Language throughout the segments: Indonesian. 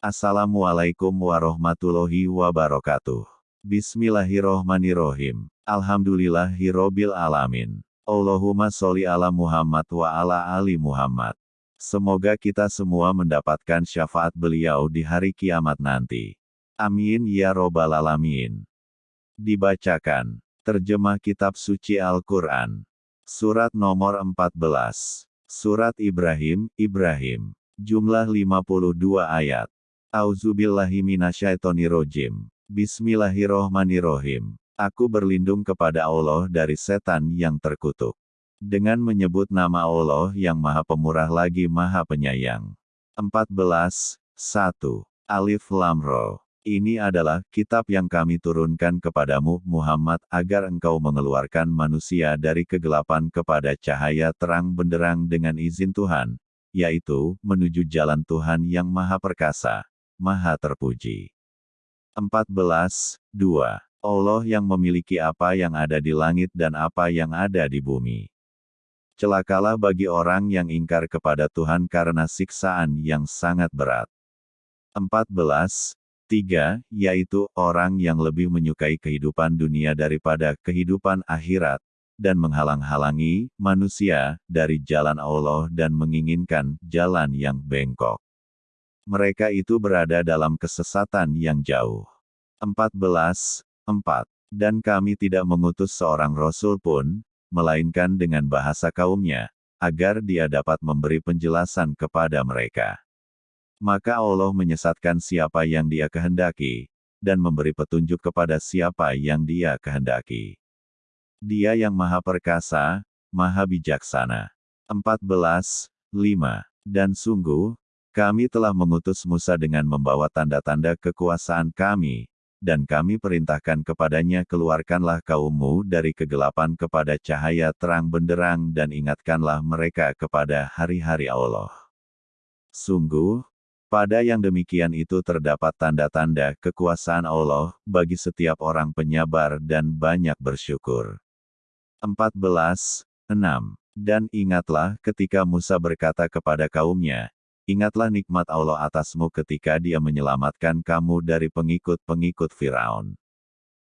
Assalamualaikum warahmatullahi wabarakatuh. Bismillahirrohmanirrohim. Alhamdulillahirrobil alamin. Allahumma sholli ala Muhammad wa ala ali Muhammad. Semoga kita semua mendapatkan syafaat beliau di hari kiamat nanti. Amin ya robbal alamin. Dibacakan. Terjemah Kitab Suci Al-Quran. Surat nomor 14. Surat Ibrahim, Ibrahim. Jumlah 52 ayat. Auzubillahiminasyaitonirrojim. Bismillahirrohmanirrohim. Aku berlindung kepada Allah dari setan yang terkutuk. Dengan menyebut nama Allah yang maha pemurah lagi maha penyayang. 14. 1. Alif Lam Ro. Ini adalah kitab yang kami turunkan kepadamu, Muhammad, agar engkau mengeluarkan manusia dari kegelapan kepada cahaya terang benderang dengan izin Tuhan, yaitu menuju jalan Tuhan yang Maha Perkasa, Maha Terpuji. 14. 2. Allah yang memiliki apa yang ada di langit dan apa yang ada di bumi. Celakalah bagi orang yang ingkar kepada Tuhan karena siksaan yang sangat berat. 14. 3. Yaitu orang yang lebih menyukai kehidupan dunia daripada kehidupan akhirat, dan menghalang-halangi manusia dari jalan Allah dan menginginkan jalan yang bengkok mereka itu berada dalam kesesatan yang jauh. 14. 4. Dan kami tidak mengutus seorang rasul pun, melainkan dengan bahasa kaumnya, agar dia dapat memberi penjelasan kepada mereka. Maka Allah menyesatkan siapa yang dia kehendaki, dan memberi petunjuk kepada siapa yang dia kehendaki. Dia yang maha perkasa, maha bijaksana. 14. 5. Dan sungguh, kami telah mengutus Musa dengan membawa tanda-tanda kekuasaan kami, dan kami perintahkan kepadanya keluarkanlah kaummu dari kegelapan kepada cahaya terang benderang dan ingatkanlah mereka kepada hari-hari Allah. Sungguh, pada yang demikian itu terdapat tanda-tanda kekuasaan Allah bagi setiap orang penyabar dan banyak bersyukur. 14. 6. Dan ingatlah ketika Musa berkata kepada kaumnya, Ingatlah nikmat Allah atasmu ketika dia menyelamatkan kamu dari pengikut-pengikut Firaun.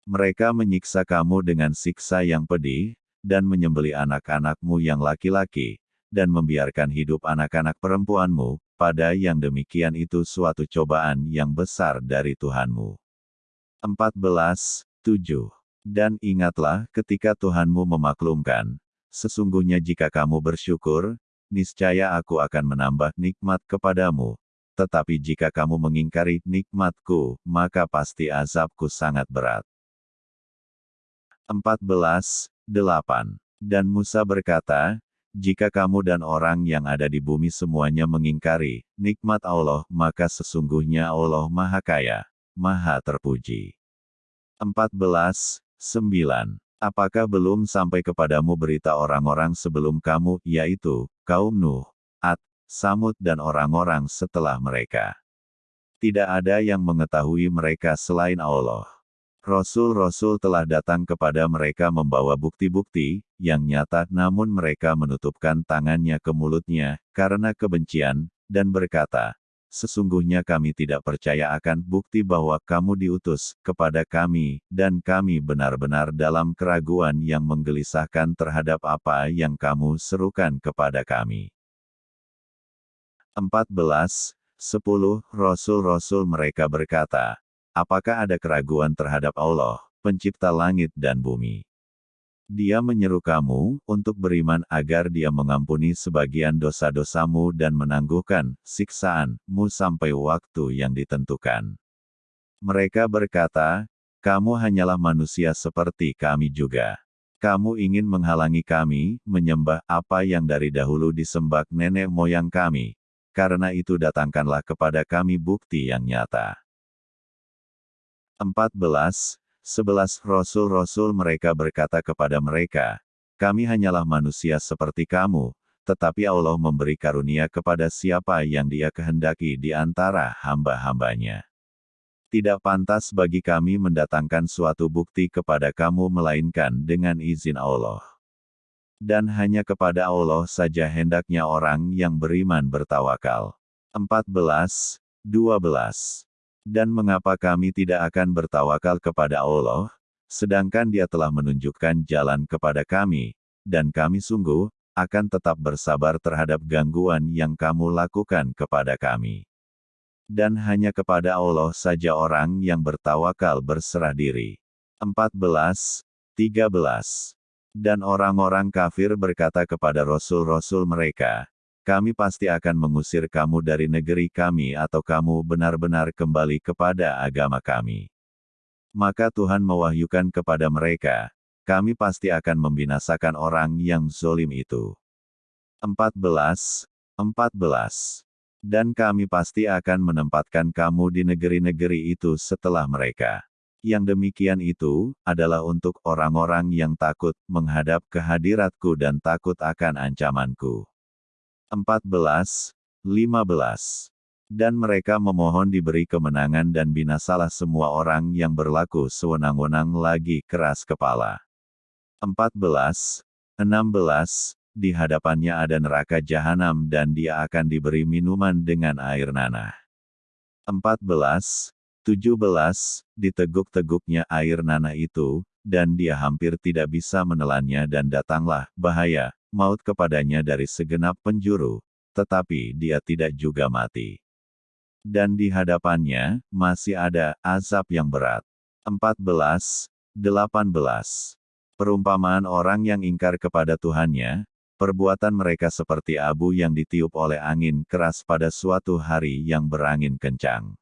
Mereka menyiksa kamu dengan siksa yang pedih, dan menyembeli anak-anakmu yang laki-laki, dan membiarkan hidup anak-anak perempuanmu, pada yang demikian itu suatu cobaan yang besar dari Tuhanmu. 14. 7. Dan ingatlah ketika Tuhanmu memaklumkan, sesungguhnya jika kamu bersyukur, niscaya aku akan menambah nikmat kepadamu. Tetapi jika kamu mengingkari nikmatku, maka pasti azabku sangat berat. 14. 8. Dan Musa berkata, jika kamu dan orang yang ada di bumi semuanya mengingkari nikmat Allah, maka sesungguhnya Allah Maha Kaya, Maha Terpuji. 14. 9. Apakah belum sampai kepadamu berita orang-orang sebelum kamu, yaitu, kaum Nuh, Ad, Samud dan orang-orang setelah mereka? Tidak ada yang mengetahui mereka selain Allah. Rasul-rasul telah datang kepada mereka membawa bukti-bukti, yang nyata namun mereka menutupkan tangannya ke mulutnya, karena kebencian, dan berkata, sesungguhnya kami tidak percaya akan bukti bahwa kamu diutus kepada kami, dan kami benar-benar dalam keraguan yang menggelisahkan terhadap apa yang kamu serukan kepada kami. 14. 10. Rasul-rasul mereka berkata, Apakah ada keraguan terhadap Allah, pencipta langit dan bumi? Dia menyeru kamu untuk beriman agar dia mengampuni sebagian dosa-dosamu dan menangguhkan siksaanmu sampai waktu yang ditentukan. Mereka berkata, kamu hanyalah manusia seperti kami juga. Kamu ingin menghalangi kami menyembah apa yang dari dahulu disembah nenek moyang kami. Karena itu datangkanlah kepada kami bukti yang nyata. 14. Sebelas rasul-rasul mereka berkata kepada mereka, kami hanyalah manusia seperti kamu, tetapi Allah memberi karunia kepada siapa yang dia kehendaki di antara hamba-hambanya. Tidak pantas bagi kami mendatangkan suatu bukti kepada kamu melainkan dengan izin Allah. Dan hanya kepada Allah saja hendaknya orang yang beriman bertawakal. 14. 12. Dan mengapa kami tidak akan bertawakal kepada Allah, sedangkan dia telah menunjukkan jalan kepada kami, dan kami sungguh, akan tetap bersabar terhadap gangguan yang kamu lakukan kepada kami. Dan hanya kepada Allah saja orang yang bertawakal berserah diri. 14, 13. Dan orang-orang kafir berkata kepada rasul-rasul mereka, kami pasti akan mengusir kamu dari negeri kami atau kamu benar-benar kembali kepada agama kami. Maka Tuhan mewahyukan kepada mereka, kami pasti akan membinasakan orang yang zolim itu. 14. 14. Dan kami pasti akan menempatkan kamu di negeri-negeri itu setelah mereka. Yang demikian itu, adalah untuk orang-orang yang takut menghadap kehadiratku dan takut akan ancamanku. 14, 15. Dan mereka memohon diberi kemenangan dan binasalah semua orang yang berlaku sewenang-wenang lagi keras kepala. 14, 16. Di hadapannya ada neraka jahanam dan dia akan diberi minuman dengan air nanah. 14, 17. Diteguk-teguknya air nanah itu, dan dia hampir tidak bisa menelannya dan datanglah bahaya, maut kepadanya dari segenap penjuru, tetapi dia tidak juga mati. Dan di hadapannya, masih ada azab yang berat. 14, 18. Perumpamaan orang yang ingkar kepada Tuhannya, perbuatan mereka seperti abu yang ditiup oleh angin keras pada suatu hari yang berangin kencang.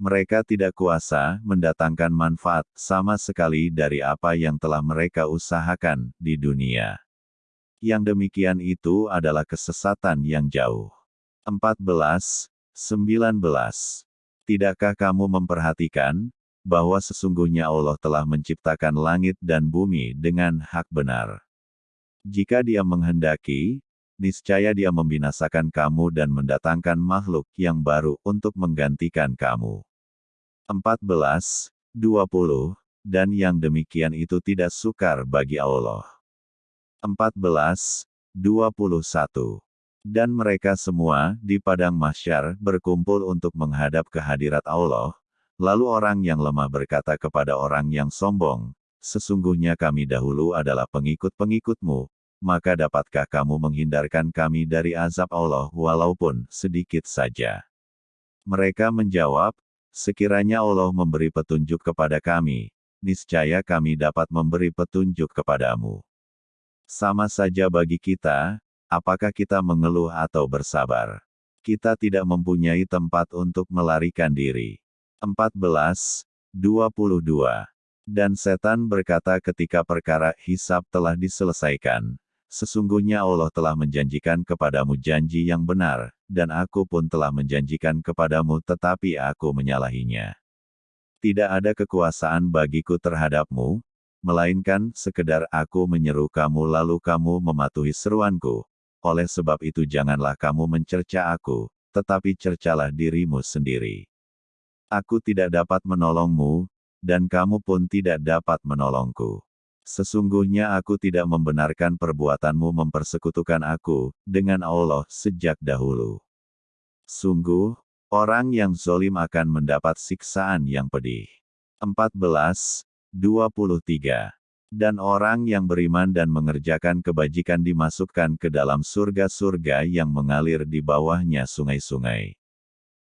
Mereka tidak kuasa mendatangkan manfaat sama sekali dari apa yang telah mereka usahakan di dunia. Yang demikian itu adalah kesesatan yang jauh. 14, 19. Tidakkah kamu memperhatikan, bahwa sesungguhnya Allah telah menciptakan langit dan bumi dengan hak benar. Jika dia menghendaki, niscaya dia membinasakan kamu dan mendatangkan makhluk yang baru untuk menggantikan kamu. 14, 20, dan yang demikian itu tidak sukar bagi Allah. 14, 21. Dan mereka semua, di padang mahsyar, berkumpul untuk menghadap kehadirat Allah, lalu orang yang lemah berkata kepada orang yang sombong, Sesungguhnya kami dahulu adalah pengikut-pengikutmu, maka dapatkah kamu menghindarkan kami dari azab Allah walaupun sedikit saja? Mereka menjawab, Sekiranya Allah memberi petunjuk kepada kami, niscaya kami dapat memberi petunjuk kepadamu. Sama saja bagi kita, apakah kita mengeluh atau bersabar. Kita tidak mempunyai tempat untuk melarikan diri. 14, 22. Dan setan berkata ketika perkara hisab telah diselesaikan, Sesungguhnya Allah telah menjanjikan kepadamu janji yang benar, dan aku pun telah menjanjikan kepadamu tetapi aku menyalahinya. Tidak ada kekuasaan bagiku terhadapmu, melainkan sekedar aku menyeru kamu lalu kamu mematuhi seruanku. Oleh sebab itu janganlah kamu mencerca aku, tetapi cercalah dirimu sendiri. Aku tidak dapat menolongmu, dan kamu pun tidak dapat menolongku. Sesungguhnya aku tidak membenarkan perbuatanmu mempersekutukan aku dengan Allah sejak dahulu. Sungguh, orang yang zolim akan mendapat siksaan yang pedih. 14, 23. Dan orang yang beriman dan mengerjakan kebajikan dimasukkan ke dalam surga-surga yang mengalir di bawahnya sungai-sungai.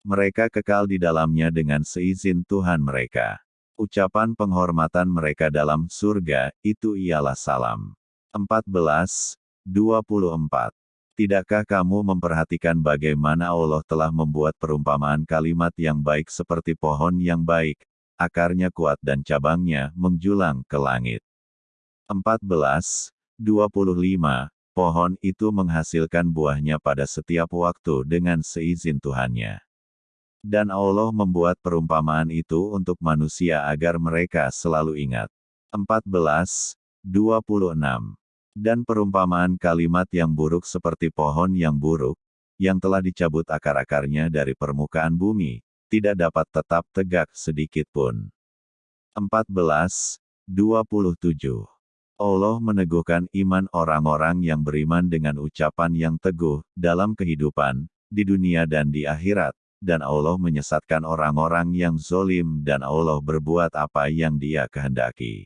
Mereka kekal di dalamnya dengan seizin Tuhan mereka. Ucapan penghormatan mereka dalam surga, itu ialah salam. 14, 24. Tidakkah kamu memperhatikan bagaimana Allah telah membuat perumpamaan kalimat yang baik seperti pohon yang baik, akarnya kuat dan cabangnya menjulang ke langit. 14, 25, pohon itu menghasilkan buahnya pada setiap waktu dengan seizin Tuhannya. Dan Allah membuat perumpamaan itu untuk manusia agar mereka selalu ingat. 14, 26. Dan perumpamaan kalimat yang buruk seperti pohon yang buruk, yang telah dicabut akar-akarnya dari permukaan bumi, tidak dapat tetap tegak sedikit pun. 14. 27. Allah meneguhkan iman orang-orang yang beriman dengan ucapan yang teguh, dalam kehidupan, di dunia dan di akhirat, dan Allah menyesatkan orang-orang yang zolim dan Allah berbuat apa yang dia kehendaki.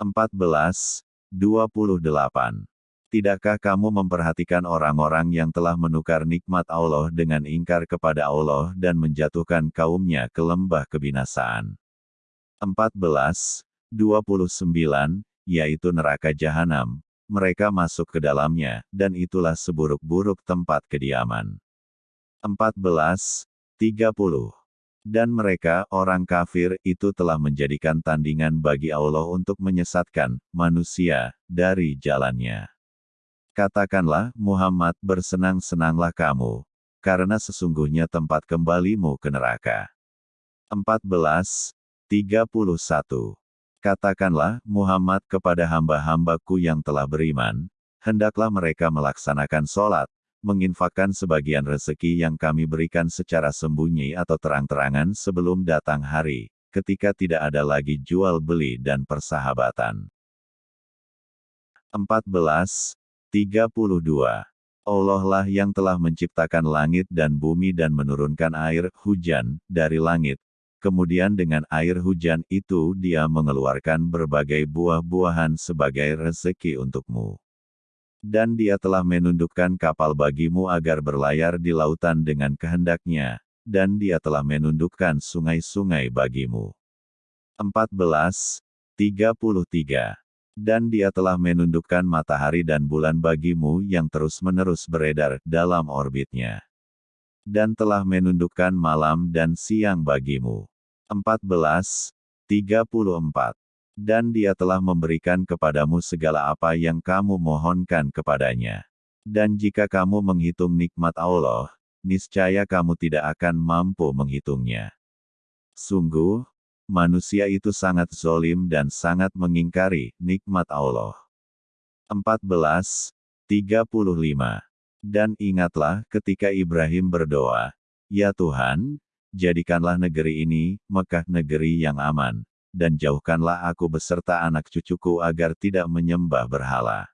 14. 28. Tidakkah kamu memperhatikan orang-orang yang telah menukar nikmat Allah dengan ingkar kepada Allah dan menjatuhkan kaumnya ke lembah kebinasaan? 14. 29, yaitu neraka jahanam, mereka masuk ke dalamnya, dan itulah seburuk-buruk tempat kediaman. 14. 30. Dan mereka, orang kafir, itu telah menjadikan tandingan bagi Allah untuk menyesatkan manusia dari jalannya. Katakanlah, Muhammad bersenang-senanglah kamu, karena sesungguhnya tempat kembalimu ke neraka. 14. 31. Katakanlah, Muhammad kepada hamba-hambaku yang telah beriman, hendaklah mereka melaksanakan sholat, menginfakkan sebagian rezeki yang kami berikan secara sembunyi atau terang-terangan sebelum datang hari, ketika tidak ada lagi jual beli dan persahabatan. 14. 32. Allah lah yang telah menciptakan langit dan bumi dan menurunkan air, hujan, dari langit. Kemudian dengan air hujan itu dia mengeluarkan berbagai buah-buahan sebagai rezeki untukmu. Dan dia telah menundukkan kapal bagimu agar berlayar di lautan dengan kehendaknya, dan dia telah menundukkan sungai-sungai bagimu. 14. 33. Dan dia telah menundukkan matahari dan bulan bagimu yang terus-menerus beredar dalam orbitnya. Dan telah menundukkan malam dan siang bagimu. 14. 34. Dan dia telah memberikan kepadamu segala apa yang kamu mohonkan kepadanya. Dan jika kamu menghitung nikmat Allah, niscaya kamu tidak akan mampu menghitungnya. Sungguh, manusia itu sangat zolim dan sangat mengingkari nikmat Allah. 14. 35. Dan ingatlah ketika Ibrahim berdoa, Ya Tuhan, jadikanlah negeri ini, Mekah negeri yang aman, dan jauhkanlah aku beserta anak cucuku agar tidak menyembah berhala.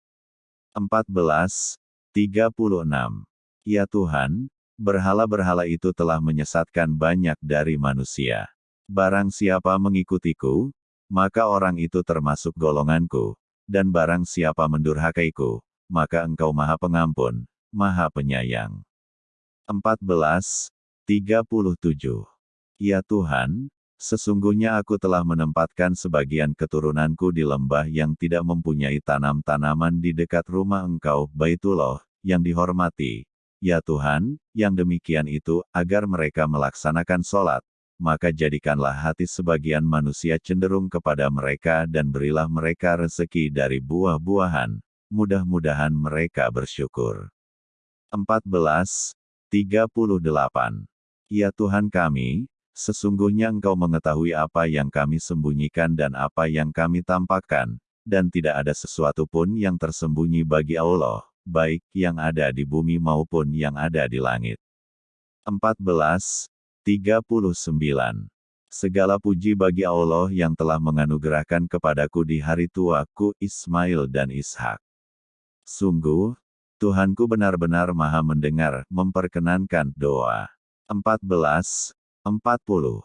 14. 36. Ya Tuhan, berhala-berhala itu telah menyesatkan banyak dari manusia. Barang siapa mengikutiku, maka orang itu termasuk golonganku, dan barang siapa mendurhakaiku, maka engkau maha pengampun, maha penyayang. 14. 37. Ya Tuhan, sesungguhnya aku telah menempatkan sebagian keturunanku di lembah yang tidak mempunyai tanam-tanaman di dekat rumah engkau, Baitullah, yang dihormati. Ya Tuhan, yang demikian itu, agar mereka melaksanakan sholat, maka jadikanlah hati sebagian manusia cenderung kepada mereka dan berilah mereka rezeki dari buah-buahan, mudah-mudahan mereka bersyukur. 14. 38. Ya Tuhan kami, sesungguhnya Engkau mengetahui apa yang kami sembunyikan dan apa yang kami tampakkan, dan tidak ada sesuatu pun yang tersembunyi bagi Allah, baik yang ada di bumi maupun yang ada di langit. 14. 39. Segala puji bagi Allah yang telah menganugerahkan kepadaku di hari tuaku Ismail dan Ishak. Sungguh, Tuhanku benar-benar maha mendengar, memperkenankan doa. 14. 40.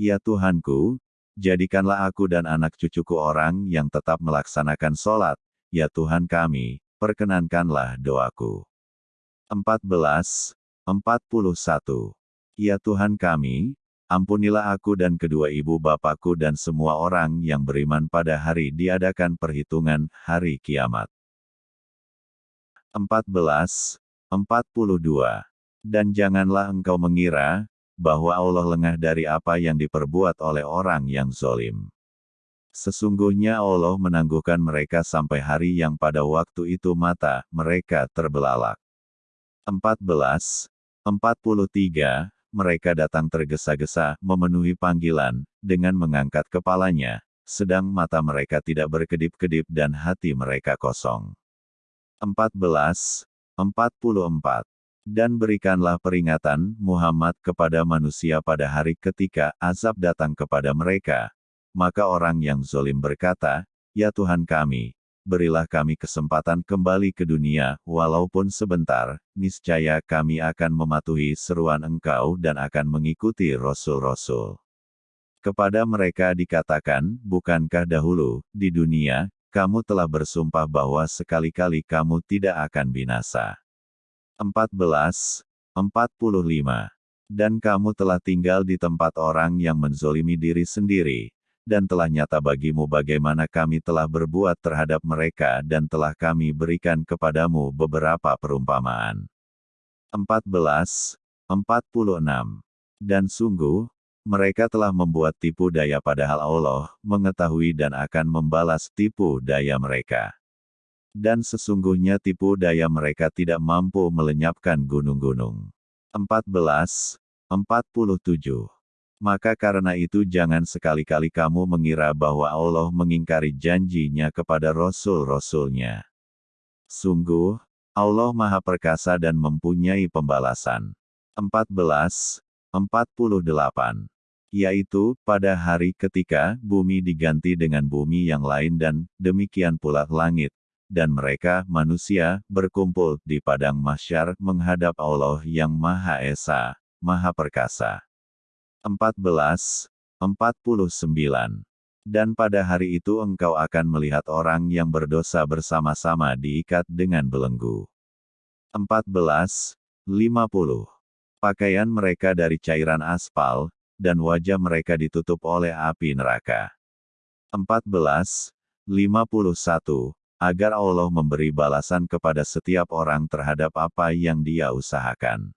Ya Tuhanku, jadikanlah aku dan anak cucuku orang yang tetap melaksanakan sholat, ya Tuhan kami, perkenankanlah doaku. 14. 41. Ya Tuhan kami, ampunilah aku dan kedua ibu bapakku dan semua orang yang beriman pada hari diadakan perhitungan hari kiamat. 14. 42. Dan janganlah engkau mengira, bahwa Allah lengah dari apa yang diperbuat oleh orang yang zolim. Sesungguhnya Allah menangguhkan mereka sampai hari yang pada waktu itu mata mereka terbelalak. 14. 43 mereka datang tergesa-gesa, memenuhi panggilan, dengan mengangkat kepalanya, sedang mata mereka tidak berkedip-kedip dan hati mereka kosong. 14. 44. Dan berikanlah peringatan, Muhammad kepada manusia pada hari ketika azab datang kepada mereka. Maka orang yang zolim berkata, Ya Tuhan kami, berilah kami kesempatan kembali ke dunia, walaupun sebentar, niscaya kami akan mematuhi seruan engkau dan akan mengikuti rasul-rasul. Kepada mereka dikatakan, bukankah dahulu, di dunia, kamu telah bersumpah bahwa sekali-kali kamu tidak akan binasa. 14. 45. Dan kamu telah tinggal di tempat orang yang menzolimi diri sendiri, dan telah nyata bagimu bagaimana kami telah berbuat terhadap mereka dan telah kami berikan kepadamu beberapa perumpamaan. 14. 46. Dan sungguh, mereka telah membuat tipu daya padahal Allah mengetahui dan akan membalas tipu daya mereka. Dan sesungguhnya tipu daya mereka tidak mampu melenyapkan gunung-gunung. 14. 47. Maka karena itu jangan sekali-kali kamu mengira bahwa Allah mengingkari janjinya kepada Rasul-Rasulnya. Sungguh, Allah Maha Perkasa dan mempunyai pembalasan. 14. 48. Yaitu, pada hari ketika bumi diganti dengan bumi yang lain dan, demikian pula langit, dan mereka, manusia, berkumpul di padang masyar menghadap Allah yang Maha Esa, Maha Perkasa. 14. 49. Dan pada hari itu engkau akan melihat orang yang berdosa bersama-sama diikat dengan belenggu. 14. 50. Pakaian mereka dari cairan aspal, dan wajah mereka ditutup oleh api neraka. 14. 51 agar Allah memberi balasan kepada setiap orang terhadap apa yang dia usahakan.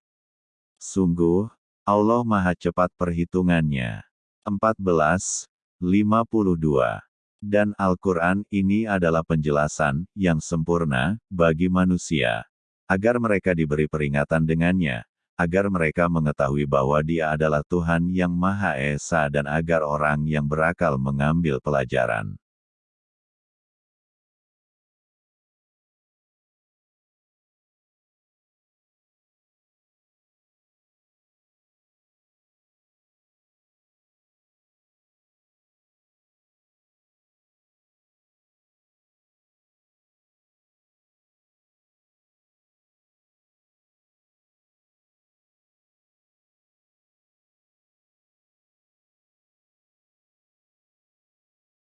Sungguh, Allah Maha Cepat perhitungannya. 14. 52. Dan Al-Quran ini adalah penjelasan yang sempurna bagi manusia, agar mereka diberi peringatan dengannya, agar mereka mengetahui bahwa Dia adalah Tuhan yang Maha Esa dan agar orang yang berakal mengambil pelajaran.